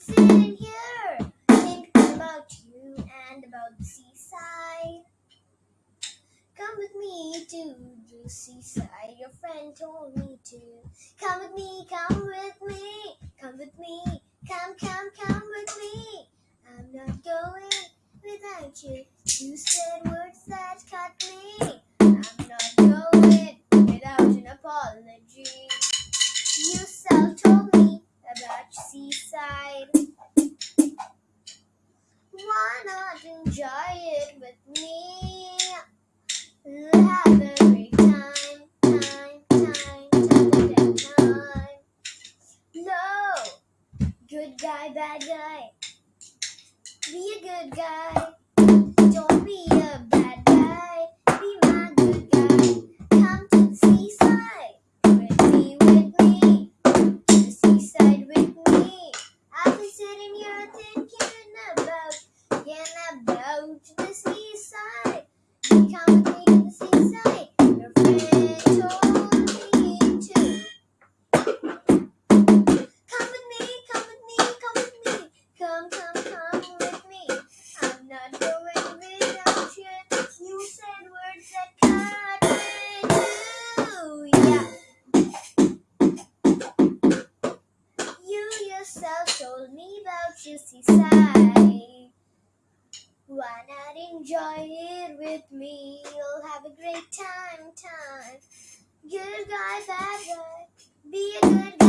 sitting here thinking about you and about the seaside. Come with me to the seaside, your friend told me to. Come with me, come with me, come with me, come, come, come with me. I'm not going without you. You said Why not enjoy it with me? We'll have a great time, time, time, time, time. No, good guy, bad guy. Be a good guy. Don't be a bad your seaside. Why not enjoy it with me? You'll have a great time, time. Good guy, bad guy. Be a good